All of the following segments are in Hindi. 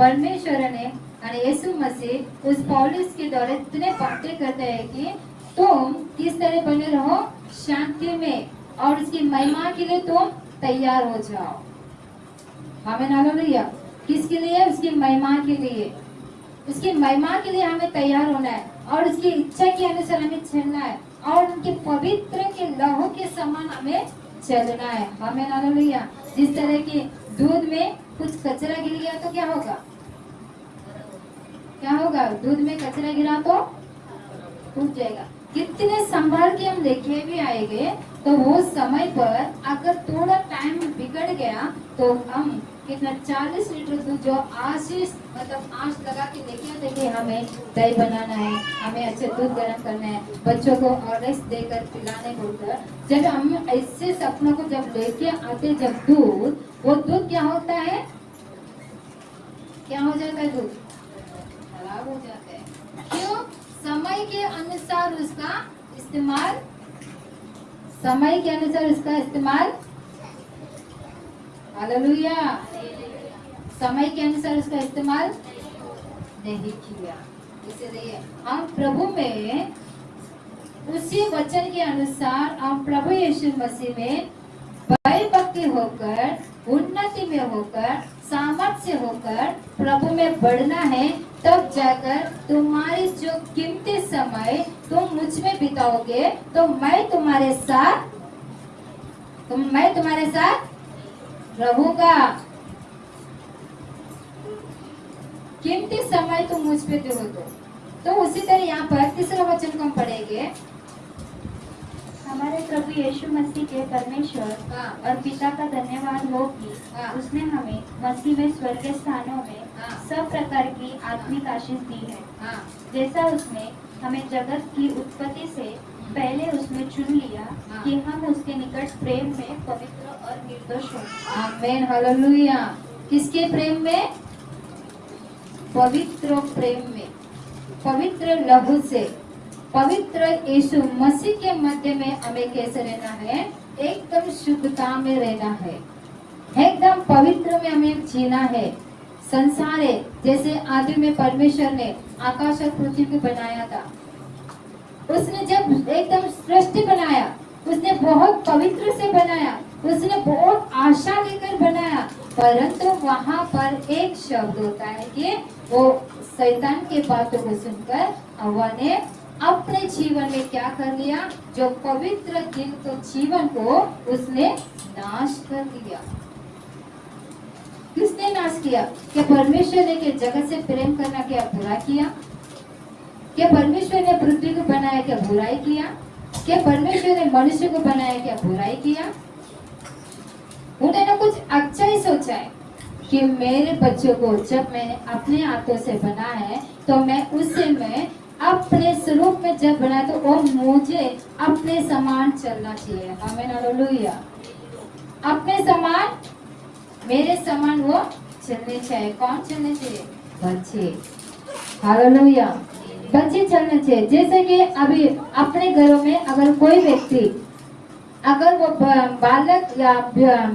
परमेश्वर ने यीशु मसीह उस पॉलिस के द्वारा इतने बातें करते हैं कि तुम किस तरह बने रहो शांति में और उसकी महिमा के लिए तुम तैयार हो जाओ। हमें हालेलुया किसके लिए, उसकी महिमा के लिए। उसकी महिमा के लिए हमें तैयार होना है और उसकी इच्छा के अनुसार हमें चलना है और उनके पवित्र के लहू के समान हमें चलना है। हमें हालेलुया जिस तरह की दूध में कुछ कचरा गिर गया तो क्या होगा? क्या होगा? दूध में कचरा गिरा तो टूट जाएगा। कितने संभाल के हम लेके भी आएँगे तो वो समय पर अगर थोड़ा टाइम बिगड़ गया तो हम कितना 40 लीटर दूध जो आशीष मतलब आँच लगा के आते कि हमें दही बनाना है, हमें अच्छे दूध गर्म करना है, बच्चों को ऑर्डर्स देकर पिलाने बोलकर जब हम ऐसे सपनों को जब लेके आते जब दूध, वो दूध क्या होता है? क्या हो जाता है दूध? खराब हो जाता है। क्यों? समय के अनुसार उसका इस्तेमाल समय के अनुसार उसका इस्तेमाल हालेलुया। समय के अनुसार उसका इस्तेमाल नहीं किया। इसलिए हम प्रभु में उसी वचन के अनुसार हम प्रभु यीशु मसीह में भय भक्ति होकर, उन्नति में होकर, सामर्थ्य होकर प्रभु में बढ़ना है। तब जाकर तुम्हारी जो कीमती समय तुम मुझमें बिताओगे तो मैं तुम्हारे साथ तुम मैं तुम्हारे साथ रहूँगा कीमती समय तुम मुझ पे दो तो तो उसी तरह यहाँ पर तीसरा वचन को हम पढ़ेंगे हमारे प्रभु यीशु मसीह के परमेश्वर हाँ और पिता का धन्यवाद हो कि हाँ। उसने हमें मसीह में स्वर्गीय स्थानों में। सब प्रकार की आत्मिक आशीष दी है। जैसा उसने हमें जगत की उत्पत्ति से पहले उसने चुन लिया हाँ। कि हम उसके निकट प्रेम में पवित्र और निर्दोष हों। आमेन हालेलुया। किसके प्रेम में? पवित्र प्रेम में। पवित्र लहू से। पवित्र यीशु मसीह के मध्य में हमें कैसे रहना है? एकदम शुद्धता में रहना है। एकदम पवित्र में हमें जीना है। संसार है, जैसे आदि में परमेश्वर ने आकाश और पृथ्वी को बनाया था। उसने जब एकदम सृष्टि बनाया, उसने बहुत पवित्र से बनाया, उसने बहुत आशा लेकर बनाया, परंतु वहाँ पर एक शब्द होता है कि वो शैतान के बातों को सुनकर हवा ने अपने जीवन में क्या कर लिया? जो पवित्र दिल को जीवन को उसने नाश कर दिया। किसने नाश किया? क्या परमेश्वर ने के जगत से प्रेम करना क्या बुरा किया? क्या परमेश्वर ने पृथ्वी को बनाया क्या बुराई किया? क्या परमेश्वर ने मनुष्य को बनाया क्या बुराई किया? उन्होंने कुछ अच्छा ही सोचा है कि मेरे बच्चों को जब मैंने अपने हाथों से बना है तो मैं उससे मैं अपने स्वरूप में जब बना तो वो मुझे अपने समान चलना चाहिए। हमें अपने समान मेरे समान वो चलने चाहिए कौन चलने चाहिए? बच्चे, हालेलुया। बच्चे चलने चाहिए। जैसे कि अभी अपने घरों में अगर कोई व्यक्ति, अगर वो बालक या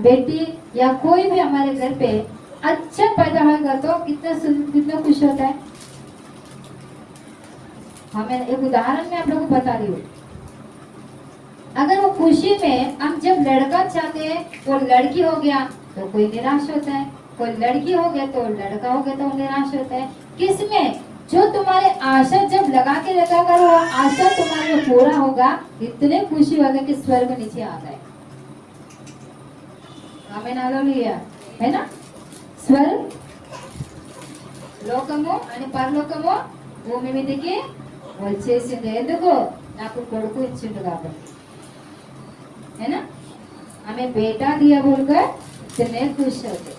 बेटी या कोई भी हमारे घर पे अच्छा पैदा होगा तो कितना कितना खुश होता है? हमें एक उदाहरण में आप लोगों को बता रही हूँ। अगर वो खुशी में हम जब लड़का चाहते हैं, वो लड़की हो गया तो कोई निराश होता है कोई लड़की हो गया तो लड़का हो गया तो वो निराश होता है किसमें जो तुम्हारे आशा जब लगा के रखा कर वो आशा तुम्हारे पूरा होगा इतने खुशी होगा कि स्वर्ग नीचे आ जाए हमें नालोलिया है ना స్వరం లోకము అని పరలోకము భూమి మీదకి వచ్చేసింది ఎందుకు నాకు కొడుకు ఇచ్చిండు కాబట్టి है ना हमें बेटा इतने खुश होते।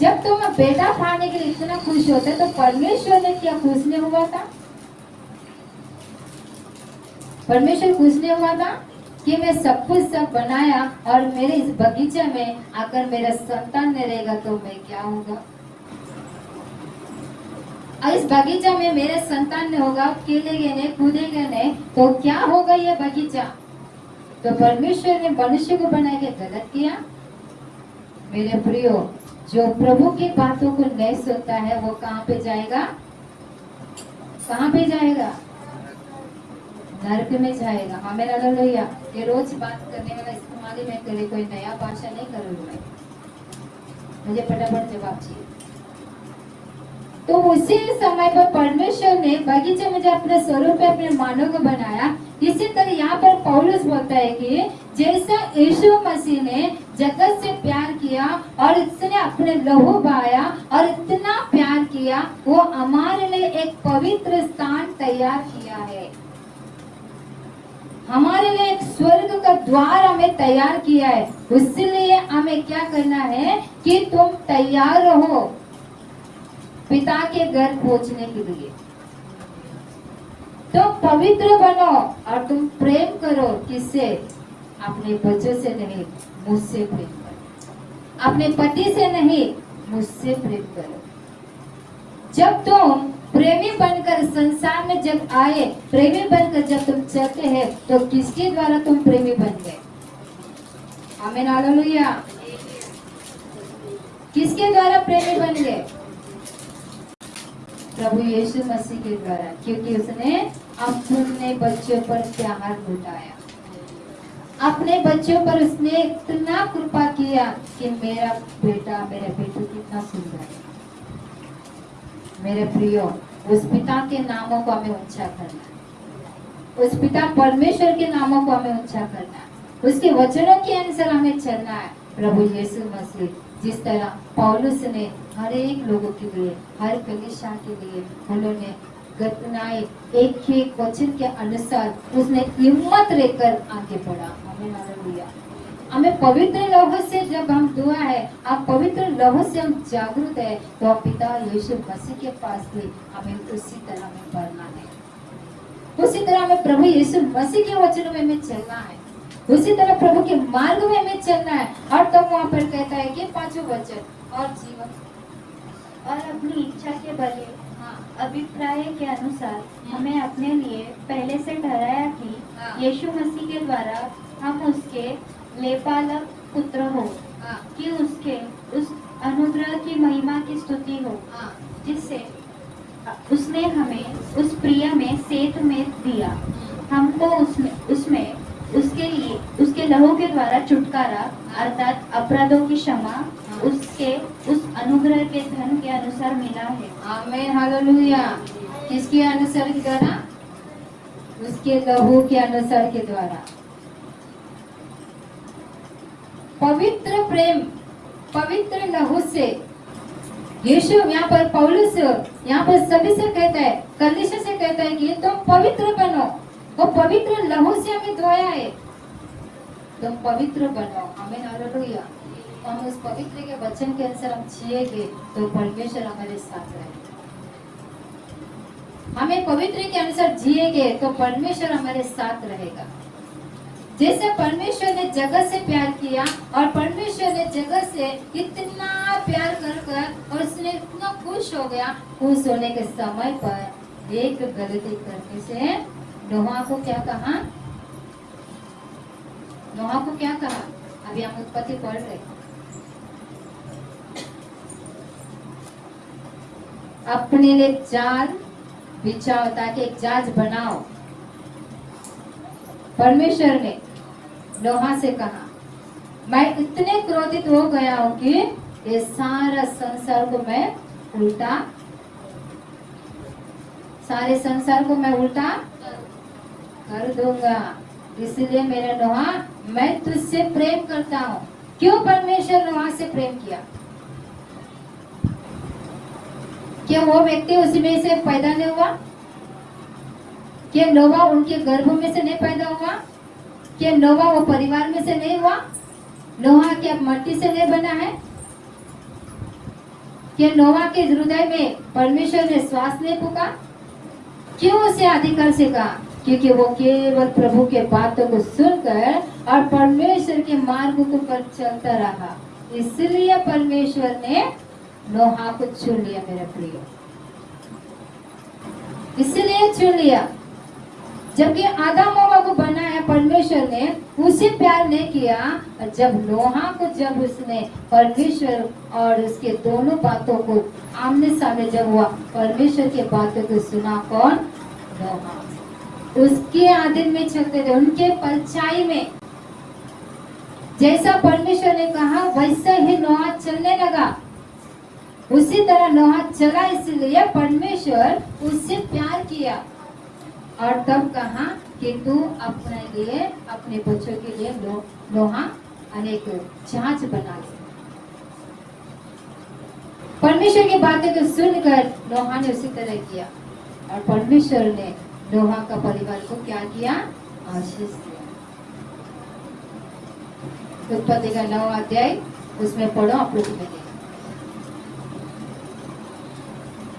जब तुम बेटा पाने के लिए इतना खुश होते तो परमेश्वर ने क्या खुश नहीं हुआ था? परमेश्वर खुश नहीं हुआ था कि मैं सब कुछ सब बनाया और मेरे इस बगीचे में आकर मेरा संतान नहीं रहेगा तो मैं क्या होगा? और इस बगीचा में मेरे संतान ने होगा खेलेंगे नहीं कूदेंगे नहीं तो क्या होगा ये बगीचा? तो परमेश्वर ने मनुष्य को बना के गलत किया। मेरे प्रियो, जो प्रभु की बातों को नहीं सुनता है, वो कहाँ पे जाएगा? कहाँ पे जाएगा? नरक में जाएगा। हाँ हमें लोहिया ये रोज बात करने वाला इस्तेमाल ही मैं करे कोई नया भाषा नहीं करूँ मैं मुझे फटाफट जवाब चाहिए। तो उसी समय पर परमेश्वर ने बगीचे में जो अपने स्वरूप अपने मानव को बनाया, इसी तरह यहाँ पर पौलुस बोलता है कि जैसा यीशु मसीह ने जगत से प्यार किया और इसने अपने लहू बहाया और इतना प्यार किया, वो हमारे लिए एक पवित्र स्थान तैयार किया है। हमारे लिए एक स्वर्ग का द्वार हमें तैयार किया है। उसलिए हमें क्या करना है कि तुम तैयार रहो। पिता के घर पहुँचने के लिए। तो पवित्र बनो और तुम प्रेम करो किससे? अपने बच्चों से नहीं, मुझसे प्रेम करो। अपने पति से नहीं, मुझसे प्रेम करो। जब तुम प्रेमी बनकर संसार में जब आए, प्रेमी बनकर जब तुम चलते हैं तो किसके द्वारा तुम प्रेमी बन गए? हमें हालेलुया। किसके द्वारा प्रेमी बन गए? प्रभु यीशु मसीह के द्वारा, क्योंकि उसने अपने बच्चों पर प्यार लुटाया। अपने बच्चों पर उसने इतना कृपा किया कि मेरा बेटा, मेरा बेटू कितना सुंदर है। मेरे प्रियो, उस पिता के नामों को हमें ऊँचा करना उस पिता परमेश्वर के नामों को हमें ऊँचा करना उसके वचनों के अनुसार हमें चलना है। प्रभु यीशु मसीह जिस तरह पौलुस ने हर एक लोगों के लिए, हर कलिशा के लिए उन्होंने घटनाएँ एक एक वचन के अनुसार उसने हिम्मत लेकर आगे बढ़ा। हमें हालेलुया। हमें पवित्र लौह से जब हम दुआ है, आप पवित्र लौह से हम जागरूक है तो पिता यीशु मसीह के पास भी हमें उसी तरह में बढ़ना है। उसी तरह हमें प्रभु यीशु मसीह के वचनों में हमें चलना है। उसी तरह प्रभु के मार्ग में हमें चलना है। और तब तो वहाँ पर कहता है कि पाँचों वचन और जीवन। और अपनी इच्छा के बले हाँ अभिप्राय के अनुसार हमें अपने लिए पहले से ठहराया हाँ। कि यीशु मसीह के द्वारा हम उसके लेपालक पुत्र हो हाँ। कि उसके उस अनुग्रह की महिमा की स्तुति हो हाँ। जिससे उसने हमें उस प्रिय में सेत में दिया। हमको उसमें उसमें उसके लहू के द्वारा छुटकारा, अर्थात अपराधों की क्षमा, उसके, उस अनुग्रह के धन के अनुसार मिला है। हालेलुया। किसके अनुसार के द्वारा? उसके लहू के अनुसार के द्वारा। पवित्र प्रेम, पवित्र लहू से। यीशु यहाँ पर, पौलुस यहाँ पर सभी से कहता है कलिश से कहता है कि तुम पवित्र बनो। वो पवित्र लहू से हमें धोया है। तुम पवित्र बनो हमें हालेलुया। हम उस पवित्र के वचन के अनुसार हम जिएँगे तो परमेश्वर हमारे साथ रहेगा हमें पवित्र के अनुसार जिएँगे तो परमेश्वर हमारे साथ रहेगा। जैसे परमेश्वर ने जगत से प्यार किया, और परमेश्वर ने जगत से इतना प्यार कर कर और उसने इतना खुश हो गया, खुश होने के समय पर एक गलती करने से नोहा को क्या कहा? नोहा को क्या कहा? अभी हम उत्पत्ति पढ़ रहे अपने लिए जाल बिछाओ, ताकि एक जहाज़ बनाओ। परमेश्वर ने लोहा से कहा, मैं इतने क्रोधित हो गया हूँ कि ये सारा संसार को मैं उल्टा, सारे संसार को मैं उल्टा कर दूँगा। इसलिए मेरा नोहा मैं तुझसे प्रेम करता हूँ। क्यों परमेश्वर नोहा से प्रेम किया? क्या वो व्यक्ति उसी में से पैदा नहीं हुआ? क्या नोवा उनके गर्भ में से नहीं पैदा हुआ? क्या नोवा वो परिवार में से नहीं हुआ? नोहा क्या मट्टी से नहीं बना है? क्या नोवा के हृदय में परमेश्वर ने श्वास नहीं फूका? क्यों उसे अधिकार से कहा? क्योंकि वो केवल प्रभु के बातों को सुनकर और परमेश्वर के मार्ग को पर चलता रहा। इसलिए परमेश्वर ने नोहा को चुन लिया, मेरा प्रिय। इसलिए चुन लिया। जबकि आदम हवा को बनाया परमेश्वर ने उसे प्यार नहीं किया, और जब नोहा को, जब उसने परमेश्वर और उसके दोनों बातों को आमने सामने जब हुआ, परमेश्वर के बातों को सुना कौन? नोहा। उसके आदिन में चलते थे उनके परछाई में। जैसा परमेश्वर ने कहा वैसा ही नोहा चलने लगा। उसी तरह नोहा चला इसलिए परमेश्वर उससे प्यार किया। और तब कहा कि तू अपने लिए अपने बच्चों के लिए लो, लोहा अनेक जहाज़ बना ले। परमेश्वर की बातों को सुनकर नोहा ने उसी तरह किया। और परमेश्वर ने नोहा का परिवार को क्या किया? आशीष दिया। उत्पत्ति का नौ अध्याय, उसमें पढ़ो, आप लोग मिलेगा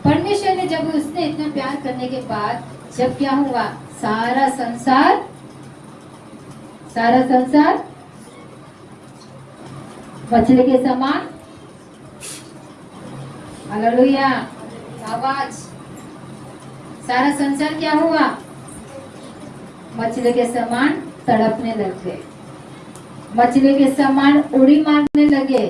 परमेश्वर ने जब उसने इतना प्यार करने के बाद, जब क्या हुआ? सारा संसार सारा संसार मछली के समान। हालेलुया आवाज़। सारा संसार क्या हुआ? मछली के समान तड़पने लग। गए मछली के समान उड़ी मारने लगे।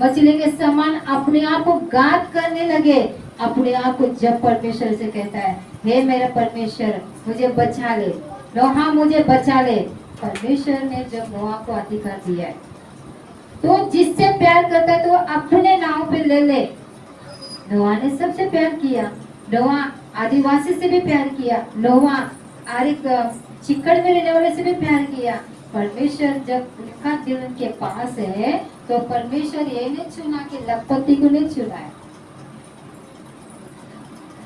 मछली के समान अपने आप को गात करने लगे। अपने आप को जब परमेश्वर से कहता है, हे मेरा परमेश्वर, मुझे बचा ले। नोहा, मुझे बचा ले। परमेश्वर ने जब नोहा को अधिकार दिया है तो जिससे प्यार करता है तो अपने नाव पे ले ले। नोहा ने सबसे प्यार किया। नोहा आदिवासी से भी प्यार किया नोहा आरिक चिकड़ में रहने वाले से भी प्यार किया। परमेश्वर जब उनका दिल उनके पास है तो परमेश्वर ये नहीं चुना कि लखपति को नहीं चुना है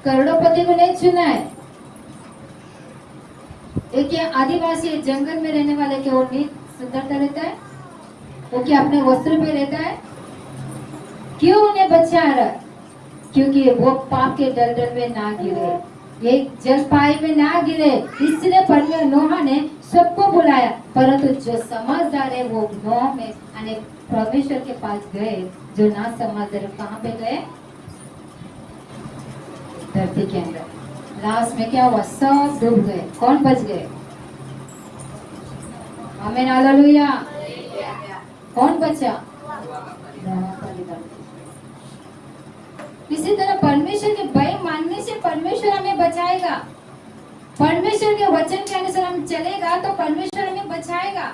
करोड़ोपति को नहीं चुना है एक आदिवासी जंगल में रहने वाले के वो नीत सुंदरता रहता है? वो क्या अपने वस्त्र पे रहता है? क्यों उन्हें बचा रहा क्योंकि वो पाप के दलदल में ना गिरे। ये जलपाई में ना गिरे। इसलिए परमेश्वर नोहा ने सबको बुलाया। परंतु जो समझदार है, वो नोह में यानी परमेश्वर के पास गए, जो ना समझदार कहाँ पे गए? धरती के अंदर। लास्ट में क्या हुआ? सब डूब गए। कौन बच गए? हमें हालेलुया। कौन बचा। इसी तरह परमेश्वर के भय मानने से परमेश्वर हमें बचाएगा। परमेश्वर के वचन के अनुसार हम चलेगा तो परमेश्वर हमें बचाएगा।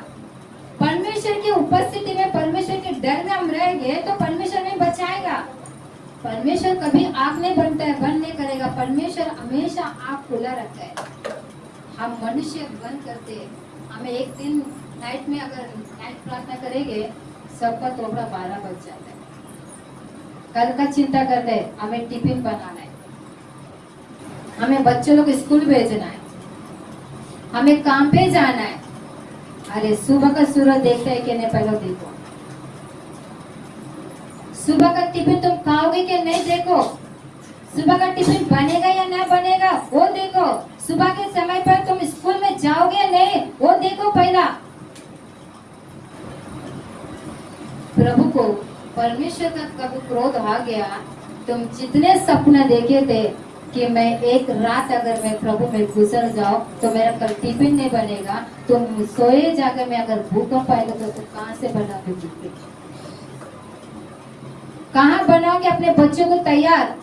परमेश्वर की उपस्थिति में, परमेश्वर के डर में हम रहेंगे तो परमेश्वर हमें बचाएगा। परमेश्वर कभी आग नहीं बनता है, बंद नहीं करेगा। परमेश्वर हमेशा आग खुला रखता है। हम मनुष्य बंद करते हैं। हमें एक दिन नाइट में अगर नाइट प्रार्थना करेंगे, सबका तोबड़ा बारह बज जाता है। कल का चिंता करते हैं, हमें टिफ़िन बनाना है। हमें बच्चों लोग स्कूल भेजना है। हमें काम पे जाना है। अरे, सुबह का सूरज देखते है कि नहीं, पहले देखो। सुबह का टिफ़िन तुम खाओगे कि नहीं, देखो। सुबह का टिफ़िन बनेगा या ना बनेगा, वो देखो। सुबह के समय पर तुम स्कूल में जाओगे या नहीं, वो देखो पहला। प्रभु को परमेश्वर का कभी क्रोध आ गया, तुम जितने सपने देखे थे कि मैं एक रात अगर मैं प्रभु में गुजर जाऊँ तो मेरा कल टिफ़िन नहीं बनेगा। तुम सोए जाकर मैं अगर भूकंप आएगा तो तुम कहाँ से बनाओगे टिफ़िन कहाँ बनाओगे अपने बच्चों को तैयार?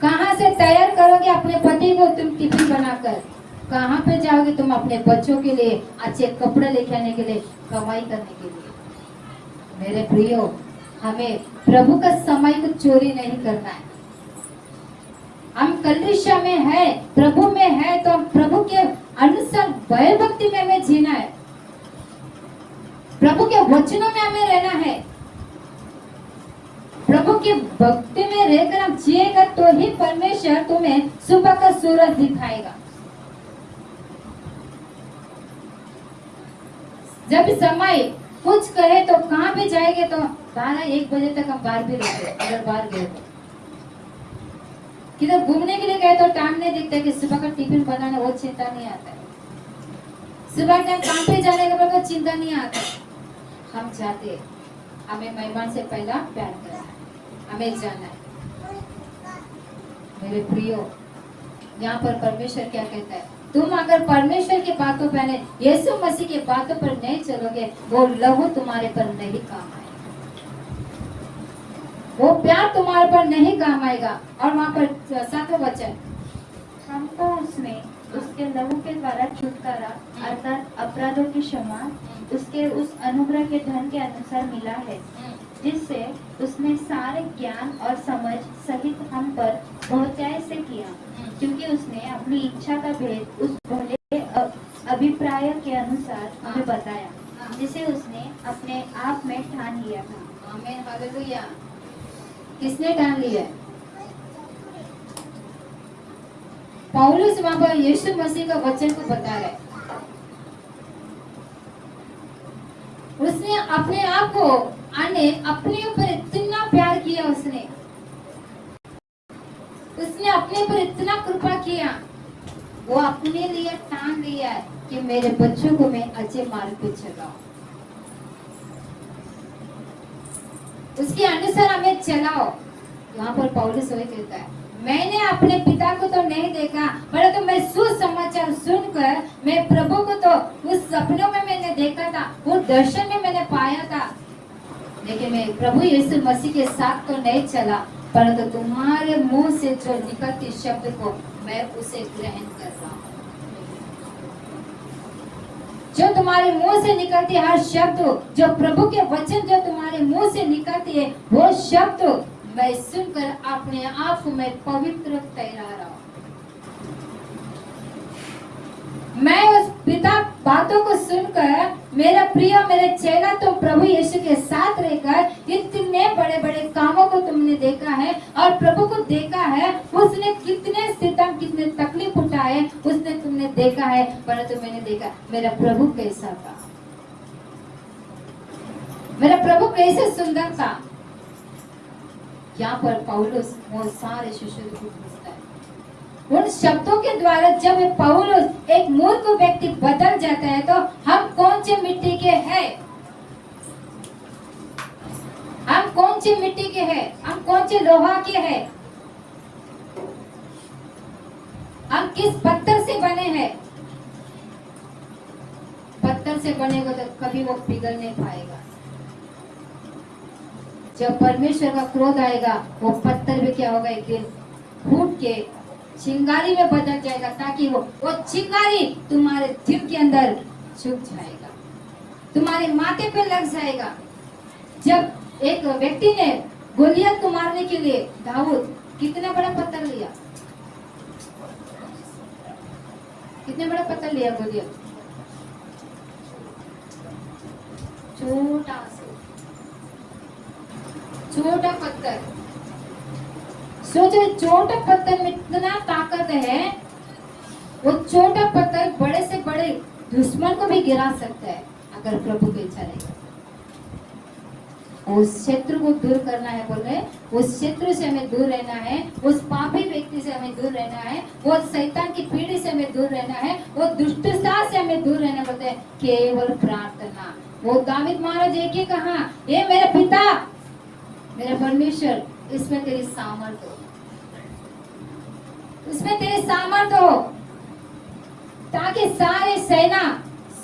कहाँ से तैयार करोगे अपने पति को तुम टिफ़िन बनाकर? कहाँ पे जाओगे तुम अपने बच्चों के लिए अच्छे कपड़े लेके आने के लिए, कमाई करने के लिए? मेरे प्रियो, हमें प्रभु का समय को चोरी नहीं करना है। हम कलिशा में है, प्रभु में है तो हम प्रभु के अनुसार भय भक्ति में हमें जीना है। प्रभु के वचनों में हमें रहना है। प्रभु के भक्ति में रहकर हम जिएगा तो ही परमेश्वर तुम्हें सुबह का सूरज दिखाएगा। जब समय कुछ कहे तो कहाँ पे जाएँगे तो? बारह, एक बजे तक हम बाहर भी रहते अगर बाहर गए तो। किधर घूमने के लिए गए तो टाइम नहीं दिखता कि सुबह का टिफ़िन बनाना, वो चिंता नहीं आता। है सुबह टाइम काम पे जाने के बाद चिंता नहीं आता। हम जाते। हमें मेहमान से पहला प्यार करना हमें जाना है। मेरे प्रियो, यहाँ पर परमेश्वर क्या कहता है? तुम अगर परमेश्वर की बातों पर नहीं यीशु मसीह की बातों पर नहीं चलोगे वो लहू तुम्हारे पर नहीं काम आएगा। वो प्यार तुम्हारे पर नहीं काम आएगा। और वहाँ पर सातों वचन। हमको उसमें उसके लहू के द्वारा छुटकारा अर्थात अपराधों की क्षमा उसके उस अनुग्रह के धन के अनुसार मिला है। जिससे उसने सारे ज्ञान और समझ सहित हम पर बहुताय से किया, क्योंकि उसने अपनी इच्छा का भेद उस भले अभिप्राय के अनुसार हमें बताया, जिसे उसने अपने आप में ठान लिया था। किसने ठान लिया? पौलुस वहाँ पर यीशु मसीह का वचन को बता रहे उसने अपने आप को आने अपने ऊपर इतना प्यार किया उसने। उसने अपने ऊपर इतना कृपा किया। वो अपने लिए ठान लिया कि मेरे बच्चों को मैं अच्छे मार्ग पे चलाऊं। उसके अनुसार हमें चलाओ। यहाँ पर पौलुस वही कहता है। मैंने अपने पिता को तो नहीं देखा परंतु मैं सुसमाचार सुनकर मैं प्रभु को तो उस सपनों में मैंने देखा था वो दर्शन में मैंने पाया था। लेकिन मैं प्रभु यीशु मसीह के साथ तो नहीं चला, परंतु तुम्हारे मुँह से जो निकलती शब्द को मैं उसे ग्रहण कर रहा हूँ। जो तुम्हारे मुँह से निकलती हर शब्द, जो प्रभु के वचन जो तुम्हारे मुँह से निकलती है, वो शब्द मैं सुनकर अपने आप में पवित्र ठहरा रहा मैं उस पिता बातों को सुनकर, मेरा प्रिय, मेरे चेला तो प्रभु यीशु के साथ रहकर इतने बड़े बड़े कामों को तुमने देखा है और प्रभु को देखा है, उसने कितने सितम कितने तकलीफ़ उठाए, उसने तुमने देखा है, परंतु मैंने देखा, मेरा प्रभु कैसा था? मेरा प्रभु कैसे सुंदर था? यहाँ पर पौलुस वो सारे शिष्यों को पूछता है। उन शब्दों के द्वारा जब पौलुस एक मूर्ख व्यक्ति बदल जाता है तो हम कौन से मिट्टी के हैं? हम कौन से मिट्टी के हैं? हम कौन से लोहा के हैं? हम किस पत्थर से बने हैं? पत्थर से बनेगा तो कभी वो पिघल नहीं पाएगा। जब परमेश्वर का क्रोध आएगा, वो पत्थर भी क्या होगा एक दिन? फूट के चिंगारी में बदल जाएगा ताकि वो वो चिंगारी तुम्हारे दिल के अंदर छुप जाएगा। तुम्हारे माथे पे लग जाएगा। जब एक व्यक्ति ने गोलियत को मारने के लिए दाऊद कितना बड़ा पत्थर लिया? कितने बड़ा पत्थर लिया गोलियत छोटा छोटा पत्थर सोचो छोटा पत्थर में इतना ताकत है, वो छोटा पत्थर बड़े से बड़े दुश्मन को भी गिरा सकता है, अगर प्रभु की इच्छा रहेगा उस शत्रु को दूर करना है, बोल रहे उस शत्रु से हमें दूर रहना है, उस पापी व्यक्ति से हमें दूर रहना है, वो शैतान की पीढ़ी से हमें दूर रहना है, वो दुष्टता से हमें दूर रहना बोलते हैं। केवल प्रार्थना। वो दाविद महाराज, एक ही कहा, ये मेरे पिता मेरा परमेश्वर, इसमें तेरी सामर्थ्य हो। इसमें तेरी सामर्थ्य हो, ताकि सारे सेना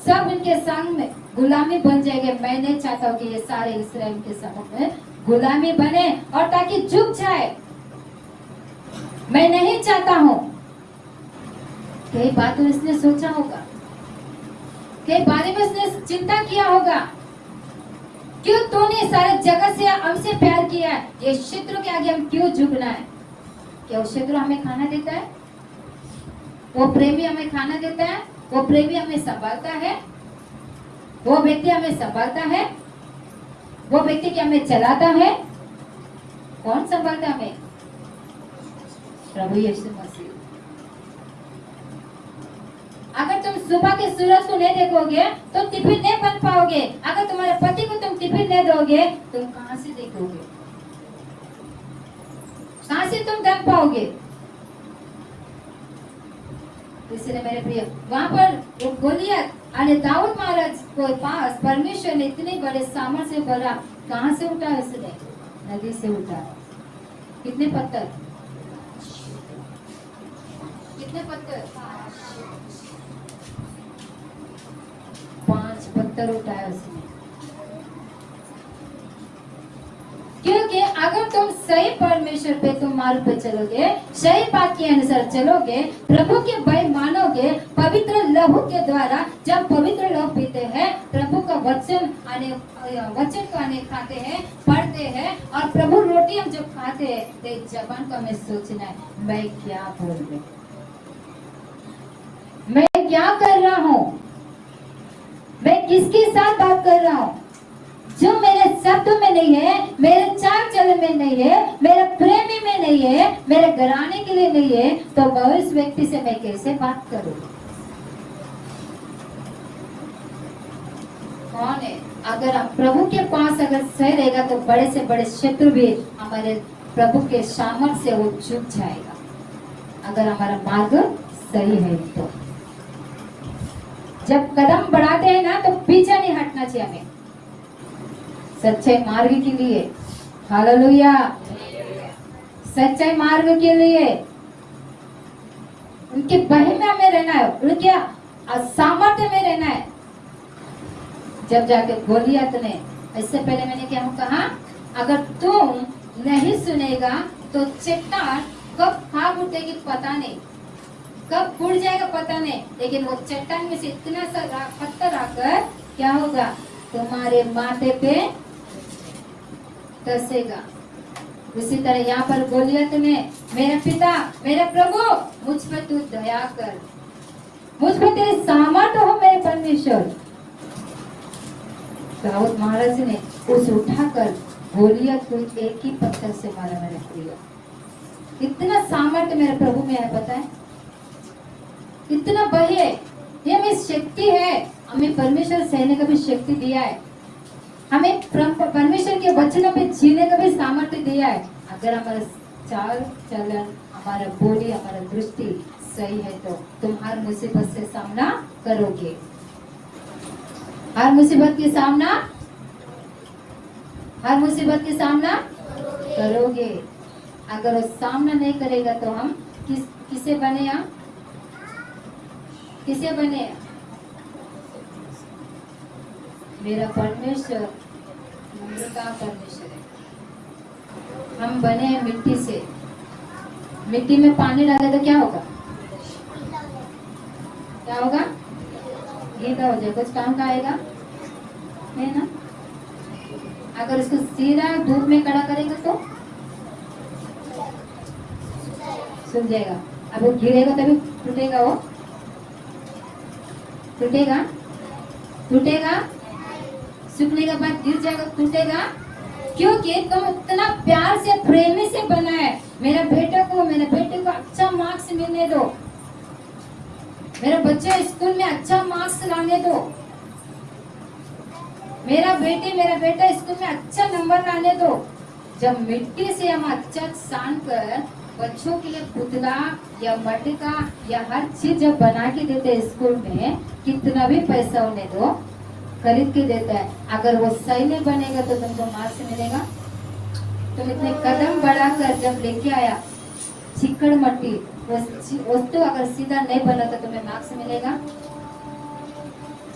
सब इनके संग में गुलामी बन जाएँगे। मैं नहीं चाहता हूँ कि ये सारे इसराइल के समूह में गुलामी बने और ताकि झुक जाए। मैं नहीं चाहता हूँ। कई बातों इसने सोचा होगा, कई बारे में उसने चिंता किया होगा। क्यों तूने सारे जगत से हमसे प्यार किया है? ये शत्रु के आगे हम क्यों झुकना है? क्या वो शत्रु हमें खाना देता है? वो प्रेमी हमें खाना देता है? वो प्रेमी हमें संभालता है? वो व्यक्ति हमें संभालता है? वो व्यक्ति क्या हमें चलाता है? कौन संभालता हमें? प्रभु यीशु मसीह। अगर तुम सुबह के सूरज को नहीं देखोगे तो टिफ़िन नहीं बन पाओगे। अगर तुम्हारे पति को तुम टिफ़िन नहीं दोगे, तुम कहाँ से देखोगे? कहाँ से तुम दम पाओगे? इसलिए मेरे प्रिय, वहाँ पर वो गोलियत अरे दाऊद महाराज को पास परमेश्वर ने इतने बड़े सामर्थ्य से भरा कहाँ से उठा उसने नदी से उठा। कितने पत्थर? कितने पत्थर पाँच पत्थर उठाया उसने क्योंकि अगर तुम सही परमेश्वर पे, तुम मार्ग पे चलोगे, सही बात के अनुसार चलोगे, प्रभु के भय मानोगे, पवित्र लहू के द्वारा जब पवित्र लहू पीते हैं, प्रभु का वचन आने, वचन को आने खाते हैं, पढ़ते हैं, और प्रभु रोटी हम जब खाते हैं तो जबान को हमें सोचना है, मैं क्या बोल रही? मैं क्या कर रहा हूँ किसके साथ बात कर रहा हूँ। जो मेरे शब्द में नहीं है, मेरे चाल चलन में नहीं है, मेरे प्रेमी में नहीं है, मेरे घराने के लिए नहीं है तो मैं उस व्यक्ति से मैं कैसे बात करूँ? कौन है? अगर हम प्रभु के पास अगर सही रहेगा तो बड़े से बड़े शत्रु भी हमारे प्रभु के सामर्थ्य से वो चुप जाएगा। अगर हमारा मार्ग सही है तो। जब कदम बढ़ाते हैं ना तो पीछे नहीं हटना चाहिए हमें। सच्चे मार्ग के लिए। हालेलुया। सच्चे मार्ग के लिए। उनके बहन में रहना है। उनके सामर्थ्य में रहना है। जब जाके गोलियत ने इससे पहले मैंने क्या कहा? अगर तुम नहीं सुनेगा तो चट्टान कब भाग उठेगी पता नहीं। कब फूट जाएगा पता नहीं, लेकिन वो चट्टान में से इतना सा पत्थर आकर क्या होगा? तुम्हारे माथे पे दसेगा उसी तरह यहाँ पर गोलियत ने मेरे पिता, मेरे प्रभु, मुझ पर तू दया कर। मुझ पर तेरे सामर्थ्य हो मेरे परमेश्वर। दाऊद महाराज ने उस उठाकर गोलियत को एक ही पत्थर से मारा मेरे प्रिय इतना सामर्थ्य मेरे प्रभु में है, पता है? इतना बही। है ये हमें शक्ति है। हमें परमेश्वर सहने का भी शक्ति दिया है। हमें परमेश्वर के वचनों पे जीने का भी सामर्थ्य दिया है। अगर हमारा चाल चलन, हमारा बोली, हमारा दृष्टि सही है तो तुम हर मुसीबत से सामना करोगे। हर मुसीबत के सामना हर मुसीबत के सामना करोगे। अगर वो सामना नहीं करेगा तो हम किस किसे बने हम? किसे बने? मेरा परमेश्वर का परमेश्वर है। हम बने हैं मिट्टी से। मिट्टी में पानी डाले तो क्या होगा? क्या होगा? गीला हो जाएगा, कुछ काम का आएगा। है ना? अगर उसको सीधा धूप में कड़ा करेगा तो? सूख जाएगा। अब गिरेगा तभी टूटेगा वो। टूटेगा? टूटेगा? सूखने के बाद गिर जाएगा, टूटेगा? क्योंकि तुम इतना प्यार से, प्रेमी से बना है। मेरे बेटे को, मेरे बेटे को अच्छा मार्क्स मिलने दो। मेरे बच्चे स्कूल में अच्छा मार्क्स लाने दो। मेरा बेटे, मेरा बेटा स्कूल में अच्छा नंबर लाने दो। जब मिट्टी से हम अच्छा सान कर बच्चों के लिए पुतला या मटका या हर चीज़ जब बना के देते हैं स्कूल में, कितना भी पैसा उन्हें दो, खरीद के देता है। अगर वो सही नहीं बनेगा तो तुमको मार्क्स मिलेगा। तुम इतने कदम बढ़ाकर जब लेके आया, चिकड़ मट्टी वस्तु अगर सीधा नहीं बना तो तुम्हें मार्क्स मिलेगा।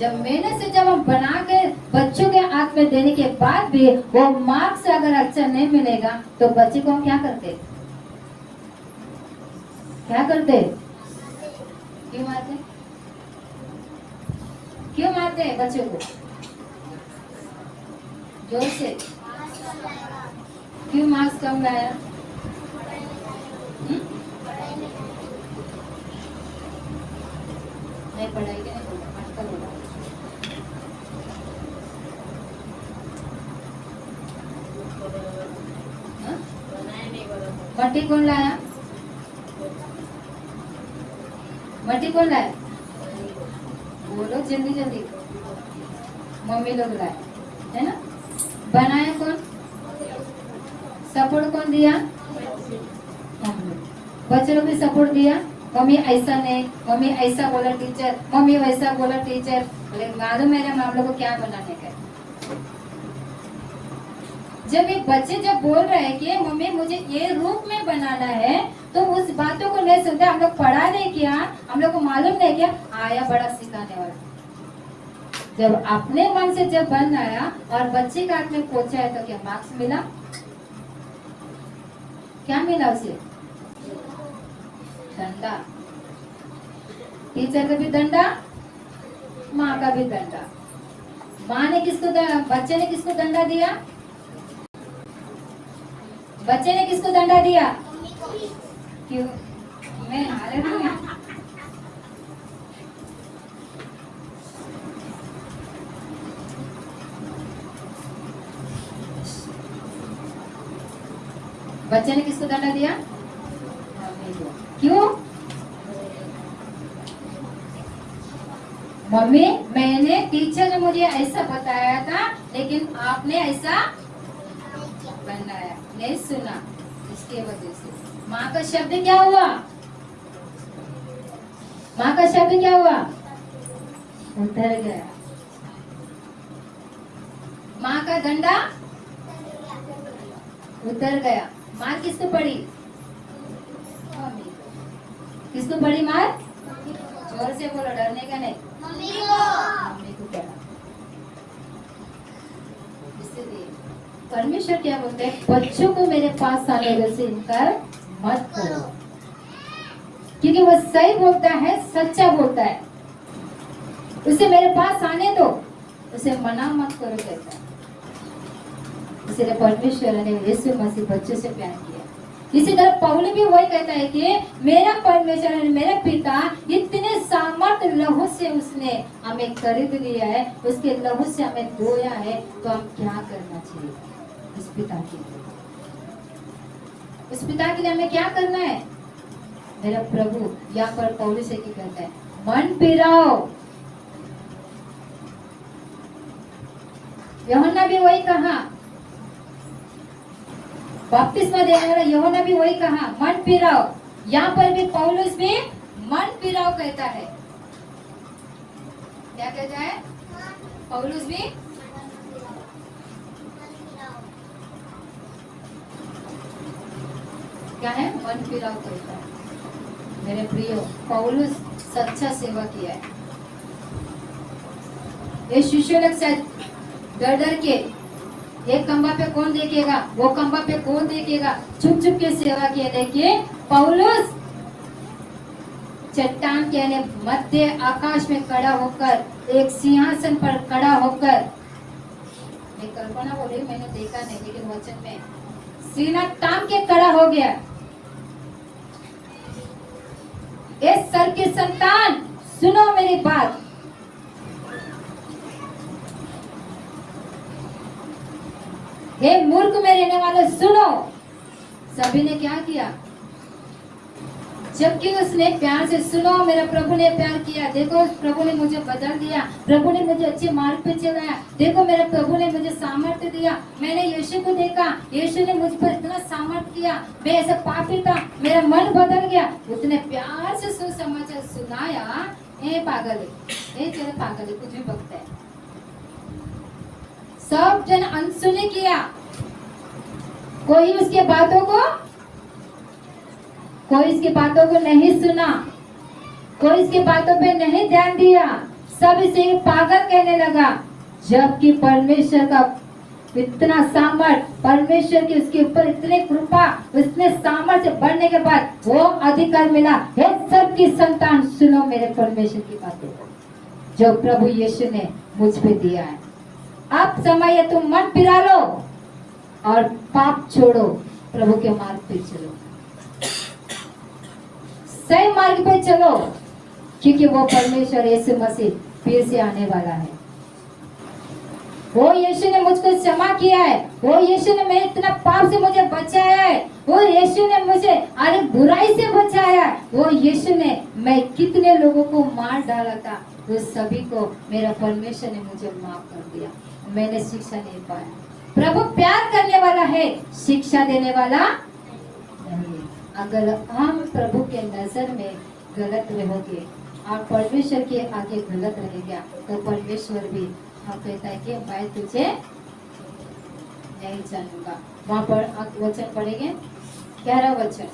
जब मेहनत से जब हम बना के बच्चों के हाथ में देने के बाद भी वो मार्क्स अगर अच्छा नहीं मिलेगा तो बच्चे को हम क्या करते? क्या करते? क्यों मारते? क्यों मारते हैं बच्चों को? ज़ोर से। क्यों मार्क्स कम लाया? हम्म? नहीं पढ़ाई के नहीं बोला आजकल बोला हाँ? कौन लाया? मट्टी कौन लाए बोलो जल्दी जल्दी. मम्मी लोग लाए है ना? बनाया कौन सपोर्ट कौन दिया? बच्चे लोग भी सपोर्ट दिया? मम्मी ऐसा नहीं. मम्मी ऐसा बोला टीचर. मम्मी वैसा बोला टीचर. मालूम है ना, हम लोग को क्या बनाने का है?" जब एक बच्चे जब बोल रहे हैं कि मम्मी मुझे ये रूप में बनाना है तो उस बातों को नहीं सुनते हम लोग पढ़ा नहीं किया, हम लोग को मालूम नहीं किया, आया बड़ा सिखाने वाला। जब अपने मन से जब बन आया और बच्चे का हाथ में पहुँचा है तो क्या मार्क्स मिला? क्या मिला उसे? दंडा टीचर का भी दंडा माँ का भी दंडा माँ ने किसको बच्चे ने किसको दंडा दिया? बच्चे ने किसको दंडा दिया? क्यों? मैं हारे हूँ। बच्चे ने किसको दंडा दिया? क्यों? मम्मी, मैंने टीचर ने मुझे ऐसा बताया था, लेकिन आपने ऐसा बनाया नहीं सुना। इसके वजह से। माँ का शब्द क्या हुआ? माँ का शब्द क्या हुआ? उतर गया। माँ का डंडा उतर गया। मार किसको पड़ी। किसको पड़ी मार? ज़ोर से बोलो डरने का नहीं। मम्मी को पड़ा इसलिए परमेश्वर क्या बोलते हैं? बच्चों को मेरे पास आने से इनकार मत करो। क्योंकि वो सही बोलता है, सच्चा बोलता है। उसे मेरे पास आने दो। उसे मना मत करो, कहता है। इसलिए परमेश्वर ने यीशु मसीह बच्चों से प्यार किया। इसी तरह पौल भी वही कहता है कि मेरा परमेश्वर मेरा पिता इतने सामर्थ लहू से उसने हमें खरीद लिया है, उसके लहू से हमें धोया है तो हम क्या करना चाहिए? उस पिता के लिए। उस पिता के लिए हमें क्या करना है? मेरा प्रभु, यहाँ पर पौल से क्या कहता है, मन पिराओ। यहोना भी वही कहा। बपतिस्मा देने वाला यहोना भी वही कहा, मन पिराओ। यहाँ पर भी पौलुस भी मन पिराओ कहता है। क्या कहता है? पौलुस भी क्या है मन पिराओ कहता है मेरे प्रिय, पौलुस सच्चा सेवा किया है। ये शिष्य लोग डर डर के, एक खंबा पे कौन देखेगा, वो खंबा पे कौन देखेगा? छुप छुप के सेवा किए, देखिए, पौलुस! चट्टान के यानी मध्य आकाश में खड़ा होकर, एक सिंहासन पर खड़ा होकर मैं कल्पना बोल, मैंने देखा नहीं, लेकिन वचन में सीना ताम के खड़ा हो गया। इस सर के संतान, सुनो मेरी बात। हे मूर्ख में रहने वाले, सुनो। सभी ने क्या किया? जबकि उसने प्यार से सुनो, मेरा प्रभु ने प्यार किया। देखो प्रभु ने मुझे बदल दिया। प्रभु ने मुझे अच्छे मार्ग पे चलाया। देखो, मेरे प्रभु ने मुझे सामर्थ्य दिया। मैंने यीशु को देखा। यीशु ने मुझ पर इतना सामर्थ्य किया। मैं ऐसा पापी था। मेरा मन बदल गया। उसने प्यार से सुसमाचार सुनाया। ए पागल, ए तेरे पागल, कुछ भी बकता है। सब जन अनसुने किया। कोई उसके बातों को कोई इसकी बातों को नहीं सुना, कोई इसकी बातों पे नहीं ध्यान दिया। सब इसे पागल कहने लगा, जबकि परमेश्वर का इतना सामर्थ, परमेश्वर की उसके ऊपर इतनी कृपा, उसने सामर्थ्य बढ़ने के बाद वो अधिकार मिला। हे सबकी संतान, सुनो मेरे परमेश्वर की बातों को, जो प्रभु यीशु ने मुझ पे दिया है। अब समय है, तुम मन फिरा लो और पाप छोड़ो, प्रभु के मार्ग पे चलो। सही मार्ग पे चलो। क्योंकि वो परमेश्वर यीशु मसीह फिर से आने वाला है। वो यीशु ने मुझको क्षमा किया है। वो यीशु ने मैं इतना पाप से मुझे बचाया है। वो यीशु ने मुझे अरे बुराई से बचाया है। वो यीशु ने मैं कितने लोगों को मार डाला था, वो सभी को मेरा परमेश्वर ने मुझे माफ़ कर दिया। मैंने शिक्षा नहीं पाया। प्रभु प्यार करने वाला है, शिक्षा देने वाला नहीं। अगर हम प्रभु के नज़र में गलत रहोगे और परमेश्वर के आगे गलत रहेगा तो परमेश्वर भी हम कहता है कि मैं तुझे नहीं जानूँगा। वहाँ पर वचन पढ़ेंगे? ग्यारह वचन।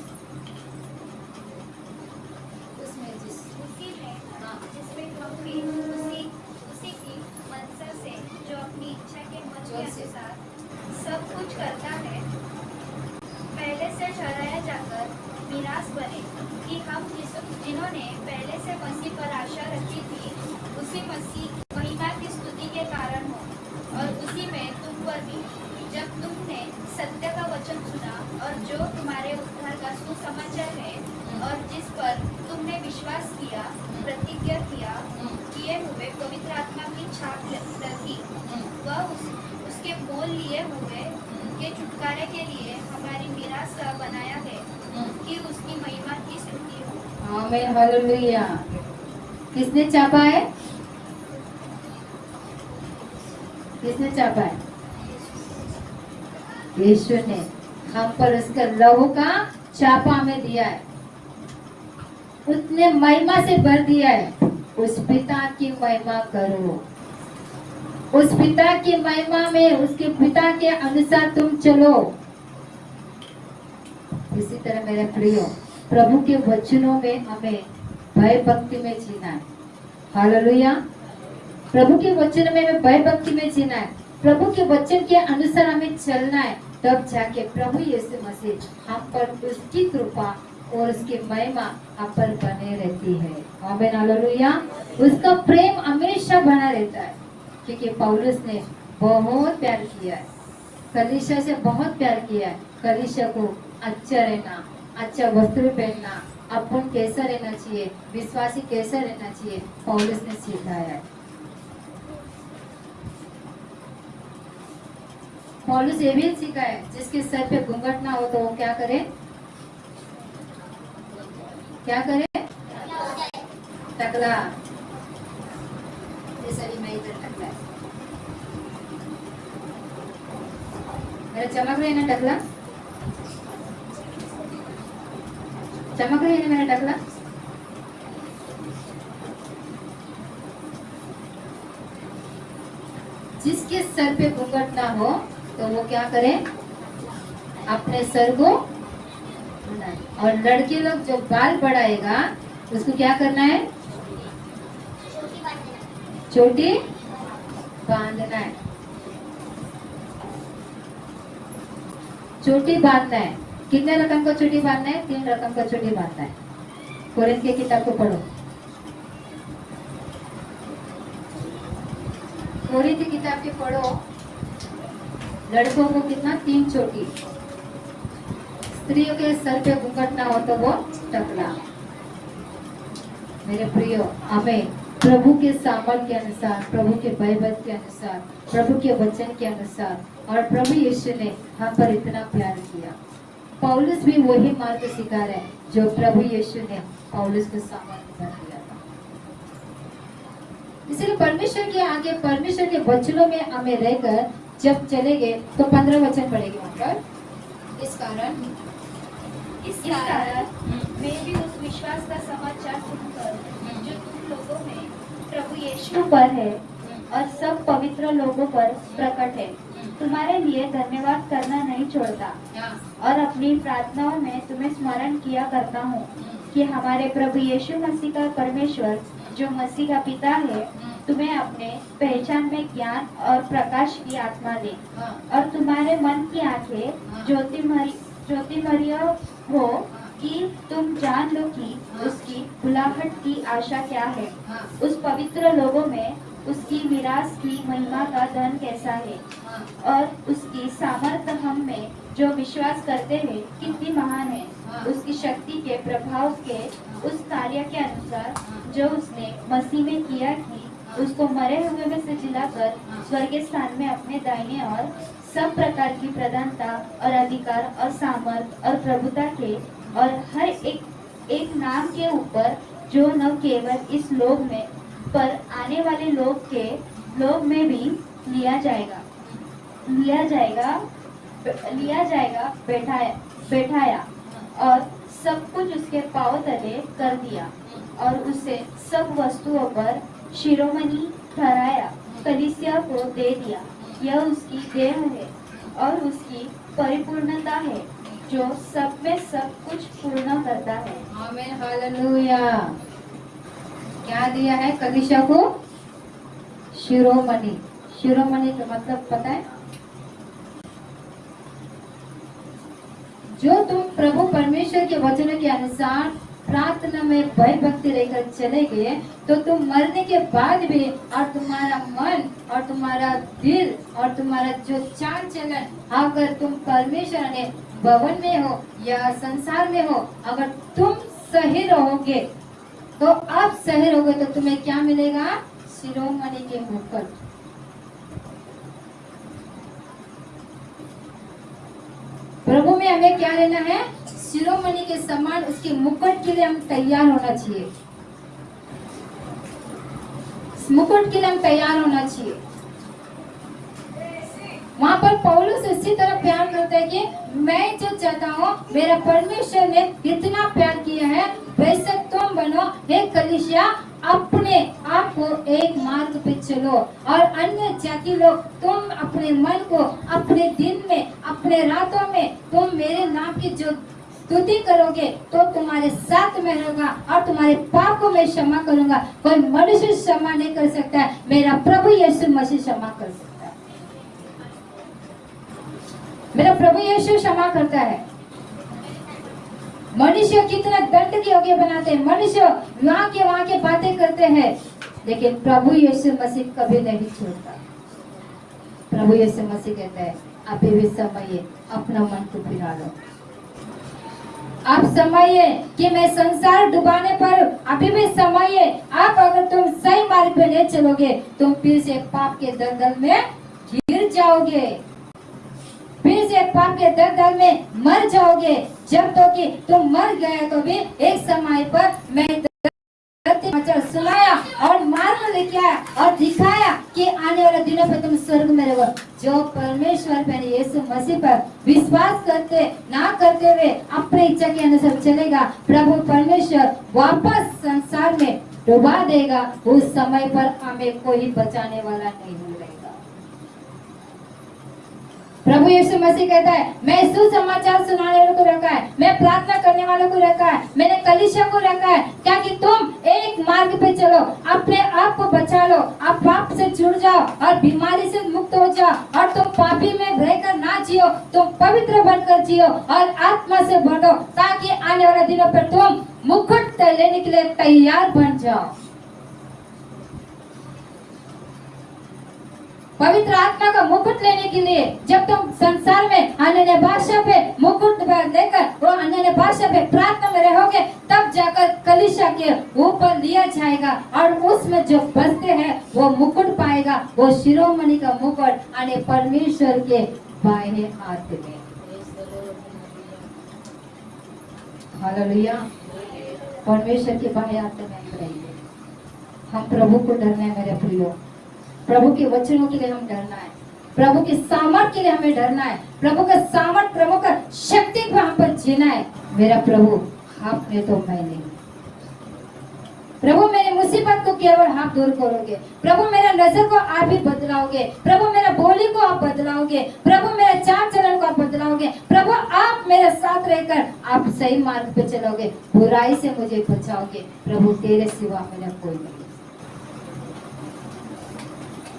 आमीन हालेलुया किसने चापा है? किसने चापा है? यीशु ने हम पर उसका लहू का चापा हमें दिया है। उसने महिमा से भर दिया है। उस पिता की महिमा करो। उस पिता की महिमा में उसके पिता के अनुसार तुम चलो। इसी तरह मेरे प्रियो प्रभु के वचनों में हमें भय भक्ति में जीना है। हालेलुया। प्रभु के वचन में हमें भय भक्ति में जीना है। प्रभु के वचन के अनुसार हमें चलना है। तब जाके प्रभु यीशु मसीह हम पर उसकी कृपा और उसकी महिमा हम पर बने रहती है। आमीन, हालेलुया। उसका प्रेम हमेशा बना रहता है, क्योंकि पौलुस ने बहुत प्यार किया है। कलिशा से बहुत प्यार किया है। कलिशा को अच्छा रहना अच्छा वस्त्र पहनना। अपन कैसा रहना चाहिए? विश्वासी कैसा रहना चाहिए? पौलुस ने सिखाया। है पौलुस ये भी सिखाया, जिसके सर पे घूंघट ना हो तो वो क्या करे? क्या करे? टकला। टकला। मेरा चमक रही ना टकला? चमक रही है जिसके सर पे घूंघट ना हो तो वो क्या करे? अपने सर को और लड़के लोग जो बाल बढ़ाएगा उसको क्या करना है? चोटी बांधना है। चोटी बांधना है। कितने रकम का चोटी बांधना है? तीन रकम का चोटी बांधना है। कुरान के किताब को पढ़ो। कुरान की किताब के पढ़ो। लड़कों को कितना? तीन चोटी। स्त्रियों के सर पे घूंघट ना हो तो वो टकला। मेरे प्रियो, हमें प्रभु के सामर्थ के अनुसार, प्रभु के भयभत के अनुसार, प्रभु के वचन के अनुसार और प्रभु यीशु ने हम पर इतना प्यार किया। पौलुस भी वही मार्ग सिखा रहे जो प्रभु यीशु ने पौलुस को सामर्थ कर दिया था। इसलिए परमेश्वर के आगे परमेश्वर के वचनों में हमें रहकर जब चलेंगे तो पंद्रह वचन पड़ेंगे वहाँ पर। इस कारण इस कारण मैं भी उस विश्वास का समाचार सुनकर जो तुम लोगों में प्रभु यीशु यीशु पर है और सब पवित्र लोगों पर प्रकट है तुम्हारे लिए धन्यवाद करना नहीं छोड़ता। और अपनी प्रार्थनाओं में तुम्हें स्मरण किया करता हूँ कि हमारे प्रभु यीशु मसीह का परमेश्वर जो मसीह का पिता है तुम्हें अपने पहचान में ज्ञान और प्रकाश की आत्मा दे। और तुम्हारे मन की आँखें ज्योतिमरी ज्योतिमर्य हो कि तुम जान लो कि उसकी बुलाहट की आशा क्या है। उस पवित्र लोगों में उसकी विरास की महिमा का धन कैसा है? और उसकी सामर्थ्य हम में जो विश्वास करते हैं, कितनी महान है? उसकी शक्ति के प्रभाव के उस कार्य के अनुसार, जो उसने मसीह में किया कि, उसको मरे हुए में से जिलाकर, स्वर्गीय स्थान में अपने दाहिने और सब प्रकार की प्रधानता और अधिकार और सामर्थ और प्रभुता के, और हर एक एक नाम के ऊपर, जो न केवल इस लोक में पर आने वाले लोग के, लोग में भी लिया जाएगा। लिया जाएगा लिया जाएगा, बैठाया बैठाया और सब कुछ उसके पाँव तले कर दिया और उसे सब वस्तुओं पर शिरोमणि ठहराया, कलिसिया को दे दिया। यह उसकी देह है और उसकी परिपूर्णता है, जो सब में सब कुछ पूर्ण करता है। क्या दिया है कलिशा को? शिरोमणि। शिरोमणि का मतलब पता है? जो तुम प्रभु परमेश्वर के वचन के अनुसार प्रार्थना में भय भक्ति लेकर चले गए तो तुम मरने के बाद भी और तुम्हारा मन और तुम्हारा दिल और तुम्हारा जो चाल चलन अगर तुम परमेश्वर ने भवन में हो या संसार में हो, अगर तुम सही रहोगे तो अब शहर हो गए तो तुम्हें क्या मिलेगा? शिरोमणि के मुकुट। प्रभु में हमें क्या लेना है? शिरोमणि के समान उसके मुकुट के लिए हम तैयार होना चाहिए। मुकुट के लिए हम तैयार होना चाहिए। वहाँ पर पौलुस इसी तरह प्यार करता है कि मैं जो चाहता हूँ, मेरा परमेश्वर ने इतना प्यार किया है, वैसे तुम बनो एक कलिसिया, अपने आप को एक मार्ग पे चलो। और अन्य जाति लोग, तुम अपने मन को अपने दिन में, अपने रातों में तुम मेरे नाम की जो स्तुति करोगे तो तुम्हारे साथ में रहूँगा और तुम्हारे पाप को मैं क्षमा करूँगा। कोई मनुष्य क्षमा नहीं कर सकता मेरा प्रभु यीशु मसीह क्षमा कर सकता मेरा प्रभु यीशु क्षमा करता है। मनुष्य कितना दंड के योग्य बनाते हैं। मनुष्य वहाँ के वहाँ के बातें करते हैं, लेकिन प्रभु यीशु मसीह कभी नहीं छोड़ता। प्रभु यीशु मसीह कहता है अभी भी समय अपना मन को फिरा लो आप समय कि मैं संसार डुबाने पर अभी भी समय, आप अगर तुम सही मार्ग पे नहीं चलोगे, तुम फिर से पाप के दलदल में गिर जाओगे। फिर से पाप के दलदल में मर जाओगे। जब तो कि तुम मर गए तो भी एक समय पर मैं सुनाया और मार्ग लेके आया और दिखाया कि आने वाले दिनों पे तुम स्वर्ग में रहो। जो परमेश्वर पर यीशु मसीह पर विश्वास करते, ना करते हुए अपने इच्छा के अनुसार चलेगा, प्रभु परमेश्वर वापस संसार में डुबा देगा। उस समय पर हमें कोई बचाने वाला नहीं मिलेगा। प्रभु यीशु मसीह कहता है, मैं सुसमाचार सुनाने वालों को रखा है, मैं प्रार्थना करने वालों को रखा है, मैंने कलिशा को रखा है क्या कि तुम एक मार्ग पे चलो, अपने आप को बचा लो, आप पाप से जुड़ जाओ और बीमारी से मुक्त हो जाओ, और तुम पापी में रहकर ना जियो, तुम पवित्र बनकर जियो और आत्मा से बढ़ो ताकि आने वाले दिनों पर तुम मुकुट लेने के लिए तैयार बन जाओ। पवित्र आत्मा का मुकुट लेने के लिए जब तुम संसार में अन्य भाषा पे मुकुट लेकर वो अन्य भाषा पे प्रार्थना में रहोगे, तब जाकर कलिशा के ऊपर लिया जाएगा और उसमें जो बसते हैं, वो मुकुट पाएगा। वो शिरोमणि का मुकुट आने परमेश्वर के बाएँ हाथ में। हालेलुया। परमेश्वर के बाएँ हाथ में हम प्रभु को डरने मेरे प्रियो प्रभु के वचनों के लिए हम डरना है। प्रभु के सामर्थ के लिए हमें डरना है। प्रभु का सामर्थ, प्रभु का शक्ति को हम पर जीना है। मेरा प्रभु आपने तो मैं नहीं प्रभु, मेरी मुसीबत को केवल आप दूर करोगे। प्रभु, मेरा नज़र को आप ही बदलाओगे। प्रभु, मेरा बोली को आप बदलाओगे। प्रभु, मेरा चार चलन को आप बदलाओगे। प्रभु, आप मेरे साथ रहकर आप सही मार्ग पे चलोगे। बुराई से मुझे बचाओगे। प्रभु, तेरे सिवा मेरा कोई नहीं।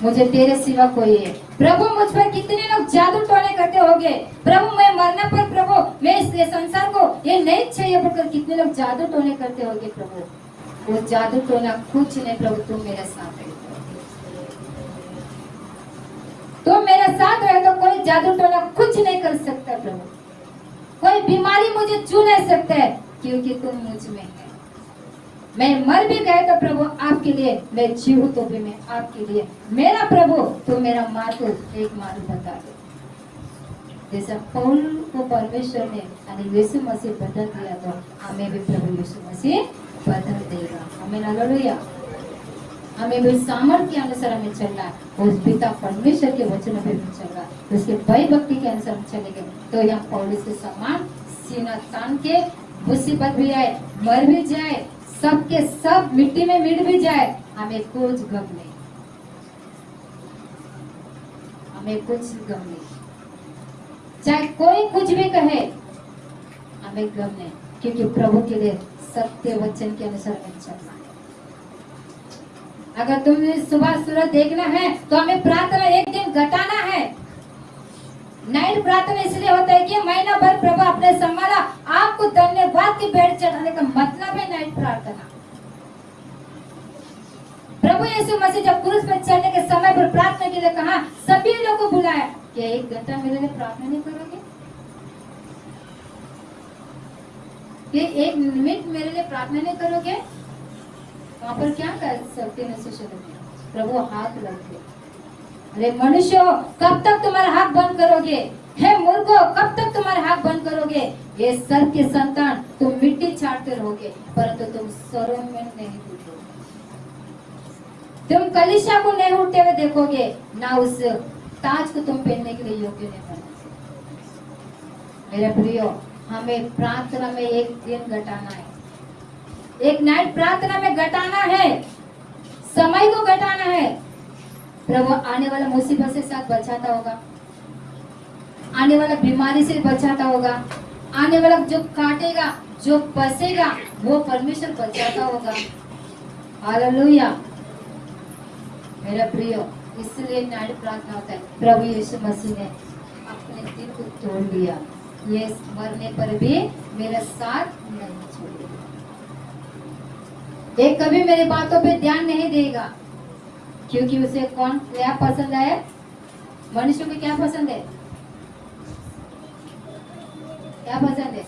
मुझे तेरे सिवा कोई है। प्रभु, मुझ पर कितने लोग जादू टोने करते होंगे प्रभु, मैं मरने पर प्रभु, मैं इस संसार को ये नहीं चाहिए बोलकर कितने लोग जादू टोने करते होंगे प्रभु। वो जादू टोना कुछ नहीं प्रभु तुम मेरे साथ है। तुम मेरे साथ रहे तो कोई जादू टोना कुछ नहीं कर सकता प्रभु। कोई बीमारी मुझे छू नहीं सकता है, क्योंकि तुम मुझमें है। मैं मर भी गए तो प्रभु आपके लिए, मैं जीव तो भी मैं आपके लिए। मेरा प्रभु तो मेरा मार्ग एक मार्ग बता दो। जैसा पौल को परमेश्वर ने, यानी यीशु मसीह बदल दिया तो हमें भी प्रभु यीशु मसीह बदल देगा। हमें हालेलुया। हमें भी सामर्थ्य के अनुसार हमें चलना है। उस पिता परमेश्वर के वचन पे भी चलना उसके भय भक्ति के अनुसार चलेंगे। तो यहाँ पौलिस के समान, सीना तान के मुसीबत भी आए, मर भी जाए सबके सब मिट्टी में मिट भी जाए, हमें कुछ गम नहीं। हमें कुछ गम नहीं। चाहे कोई कुछ भी कहे, हमें गम नहीं, क्योंकि प्रभु के लिए सत्य वचन के अनुसार चलना है। अगर तुम्हें सुबह सूरज देखना है तो हमें प्रार्थना एक दिन घटाना है। नाइट प्रार्थना इसलिए होता है कि महीना भर प्रभु अपने संभाला, आपको धन्यवाद की भेंट चढ़ाने का मतलब है प्रार्थना। प्रभु यीशु मसीह जब क्रूस पर चढ़ने के समय पर प्रार्थना के लिए कहा, सभी लोगों को बुलाया। क्या एक घंटा मेरे लिए प्रार्थना नहीं करोगे? ये एक मिनट मेरे लिए प्रार्थना नहीं करोगे? वहाँ पर क्या कर सकते प्रभु हाथ लगते अरे मनुष्य कब तक तुम्हारा हाथ बंद करोगे? हे मूर्खो, कब तक तुम्हारे हाथ बंद करोगे? ये सर के संतान, तुम मिट्टी छाटते रहोगे, परंतु तुम सरों में नहीं तुम कलिशा को नहीं उठते हुए देखोगे, ना उस ताज को तुम पहनने के लिए योग्य नहीं बने मेरे प्रियो, हमें प्रार्थना में एक दिन घटाना है। एक नाइट प्रार्थना में घटाना है, समय को घटाना है। प्रभु आने वाला मुसीबत से साथ बचाता होगा। आने वाला बीमारी से बचाता होगा। आने वाला जो काटेगा, जो बसेगा, वो परमेश्वर बचाता होगा। हालेलुया। मेरा प्रियो, इसलिए नाइट प्रार्थना होता है। प्रभु यीशु मसीह ने अपने दिल को तोड़ दिया। ये मरने पर भी मेरा साथ नहीं छोड़ेगा। ये कभी मेरी बातों पे ध्यान नहीं देगा। क्योंकि उसे कौन, क्या पसंद है? मनुष्य को क्या पसंद है? क्या पसंद है?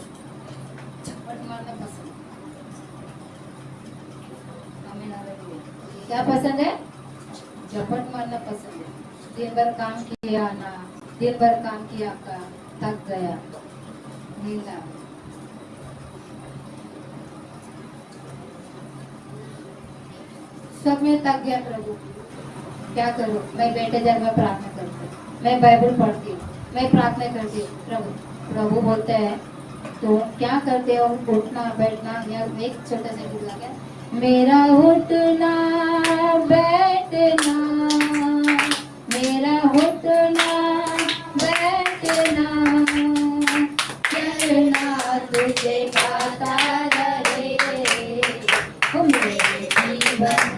क्या पसंद है? झपट मारना पसंद है। दिन भर काम किया ना, दिन भर काम किया का थक गया नींद सब में थक गया प्रभु। क्या करूँ? मैं बैठे जब मैं प्रार्थना करती हूँ। मैं बाइबल पढ़ती हूँ। मैं प्रार्थना करती हूँ, प्रभु प्रभु बोलते हैं तो क्या करते हो? उठना, बैठना, या एक छोटा सा गीत लगा मेरा उठना, बैठना, मेरा उठना, बैठना चलना तुझे गाता रहे मेरे जीवन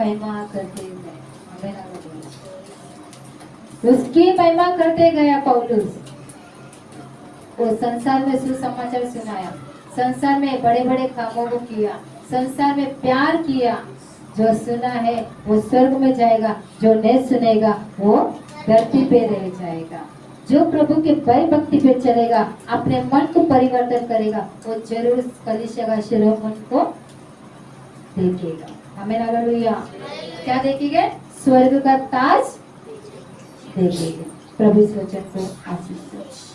महिमा करते गए। उसकी महिमा करते गया पौलुस। वो संसार में सुसमाचार सुनाया। संसार में बड़े बड़े कामों को किया। संसार में प्यार किया। जो सुना है, वो स्वर्ग में जाएगा। जो नहीं सुनेगा, वो धरती पे रह जाएगा। जो प्रभु के भय भक्ति पे चलेगा, अपने मन को परिवर्तन करेगा, वो ज़रूर कलिशा का शिरोमण को देखेगा। हमें हालेलुया क्या देखेंगे स्वर्ग का ताज देखेंगे प्रभु इस को आशीष